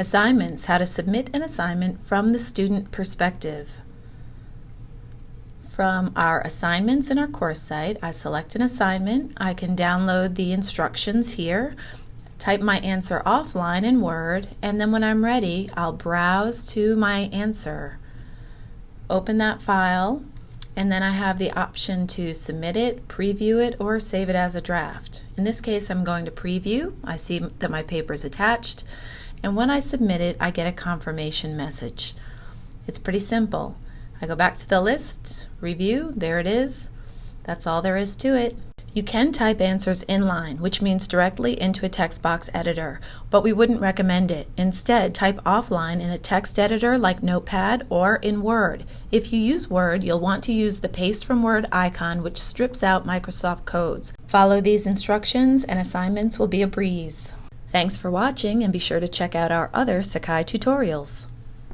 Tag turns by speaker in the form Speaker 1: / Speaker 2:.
Speaker 1: Assignments, how to submit an assignment from the student perspective. From our assignments in our course site, I select an assignment. I can download the instructions here, type my answer offline in Word, and then when I'm ready, I'll browse to my answer. Open that file, and then I have the option to submit it, preview it, or save it as a draft. In this case, I'm going to preview. I see that my paper is attached and when I submit it, I get a confirmation message. It's pretty simple. I go back to the list, review, there it is. That's all there is to it. You can type answers inline, which means directly into a text box editor, but we wouldn't recommend it. Instead, type offline in a text editor like Notepad or in Word. If you use Word, you'll want to use the Paste from Word icon, which strips out Microsoft codes. Follow these instructions and assignments will be a breeze. Thanks for watching and be sure to check out our other Sakai tutorials.